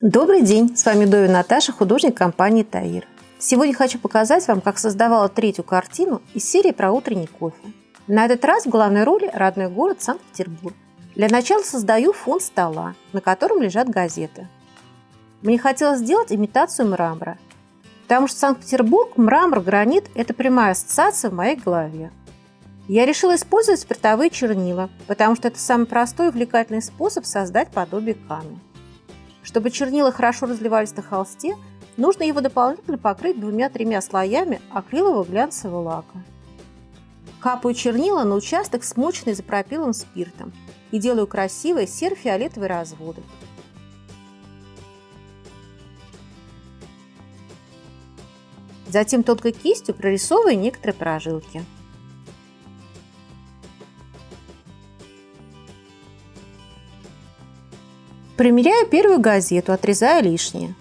Добрый день! С вами Довин Наташа, художник компании Таир. Сегодня хочу показать вам, как создавала третью картину из серии про утренний кофе. На этот раз в главной роли родной город Санкт-Петербург. Для начала создаю фон стола, на котором лежат газеты. Мне хотелось сделать имитацию мрамора, потому что Санкт-Петербург, мрамор, гранит – это прямая ассоциация в моей голове. Я решила использовать спиртовые чернила, потому что это самый простой и увлекательный способ создать подобие камня. Чтобы чернила хорошо разливались на холсте, нужно его дополнительно покрыть двумя-тремя слоями акрилового глянцевого лака. Капаю чернила на участок, смоченный изопропиловым спиртом, и делаю красивые серо-фиолетовые разводы. Затем тонкой кистью прорисовываю некоторые прожилки. Примеряю первую газету, отрезая лишнее.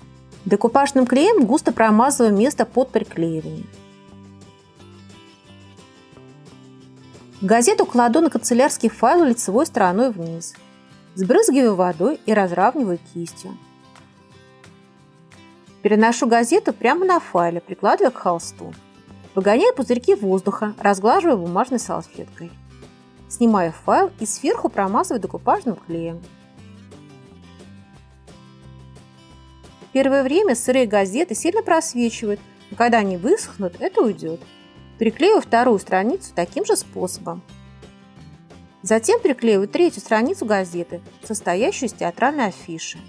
Декупажным клеем густо промазываю место под приклеивание. Газету кладу на канцелярский файл лицевой стороной вниз. Сбрызгиваю водой и разравниваю кистью. Переношу газету прямо на файле, прикладывая к холсту. Выгоняю пузырьки воздуха, разглаживаю бумажной салфеткой. Снимаю файл и сверху промазываю декупажным клеем. Первое время сырые газеты сильно просвечивают, но когда они высохнут, это уйдет. Приклею вторую страницу таким же способом. Затем приклеиваю третью страницу газеты, состоящую из театральной афиши.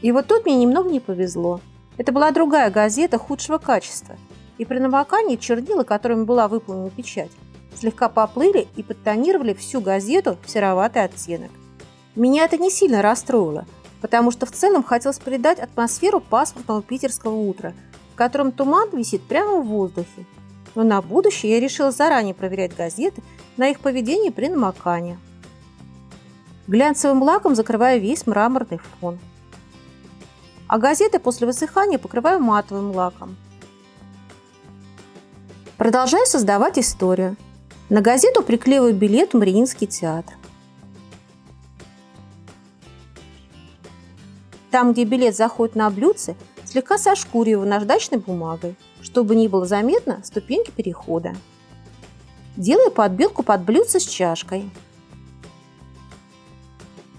И вот тут мне немного не повезло. Это была другая газета худшего качества, и при намокании чернила, которыми была выполнена печать, слегка поплыли и подтонировали всю газету в сероватый оттенок. Меня это не сильно расстроило, потому что в целом хотелось придать атмосферу пасмурного питерского утра, в котором туман висит прямо в воздухе. Но на будущее я решила заранее проверять газеты на их поведение при намокании. Глянцевым лаком закрываю весь мраморный фон. А газеты после высыхания покрываю матовым лаком. Продолжаю создавать историю. На газету приклеиваю билет в Мариинский театр. Там, где билет заходит на блюдце, слегка сошкуриваю наждачной бумагой, чтобы не было заметно ступеньки перехода. Делаю подбилку под блюдце с чашкой.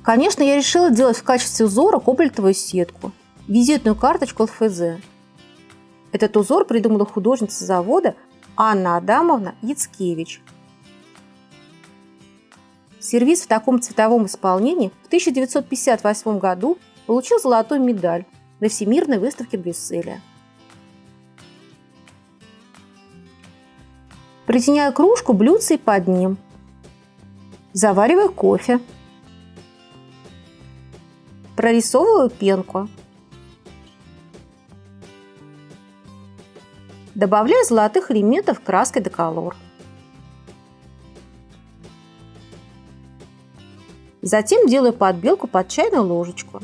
Конечно, я решила делать в качестве узора кобальтовую сетку, визитную карточку ЛФЗ. Этот узор придумала художница завода Анна Адамовна Яцкевич. Сервис в таком цветовом исполнении в 1958 году получил золотую медаль на Всемирной выставке Брюсселя. Притеняю кружку блюдце под ним. Завариваю кофе. Прорисовываю пенку. Добавляю золотых элементов краской деколор. Затем делаю подбелку под чайную ложечку.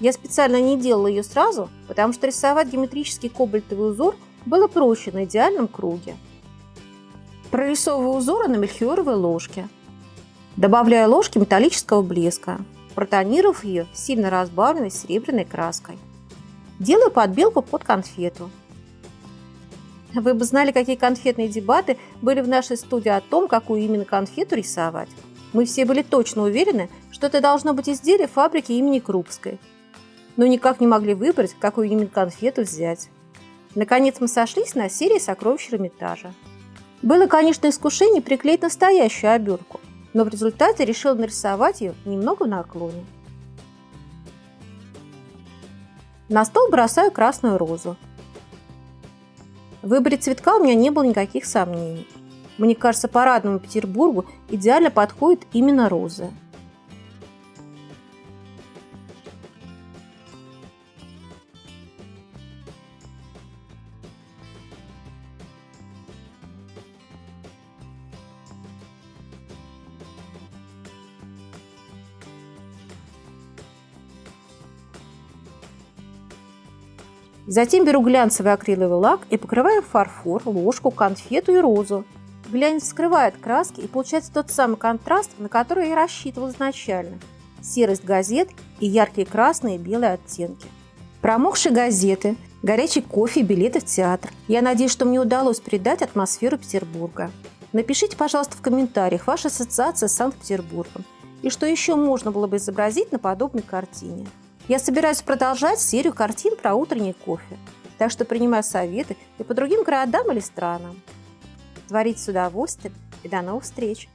Я специально не делала ее сразу, потому что рисовать геометрический кобальтовый узор было проще на идеальном круге. Прорисовываю узоры на мельхиоровой ложке. Добавляю ложки металлического блеска, протонировав ее сильно разбавленной серебряной краской. Делаю подбелку под конфету. Вы бы знали, какие конфетные дебаты были в нашей студии о том, какую именно конфету рисовать. Мы все были точно уверены, что это должно быть изделие фабрики имени Крупской, но никак не могли выбрать, какую именно конфету взять. Наконец мы сошлись на серии сокровищ Эрмитажа. Было, конечно, искушение приклеить настоящую обертку, но в результате решил нарисовать ее немного на наклоне. На стол бросаю красную розу. В выборе цветка у меня не было никаких сомнений. Мне кажется, парадному Петербургу идеально подходит именно роза. Затем беру глянцевый акриловый лак и покрываю фарфор, ложку, конфету и розу. Глянец скрывает краски и получается тот самый контраст, на который я рассчитывал изначально. Серость газет и яркие красные и белые оттенки. Промокшие газеты, горячий кофе и билеты в театр. Я надеюсь, что мне удалось передать атмосферу Петербурга. Напишите, пожалуйста, в комментариях ваша ассоциация с Санкт-Петербургом и что еще можно было бы изобразить на подобной картине. Я собираюсь продолжать серию картин про утренний кофе, так что принимаю советы и по другим городам или странам. Творить с удовольствием и до новых встреч!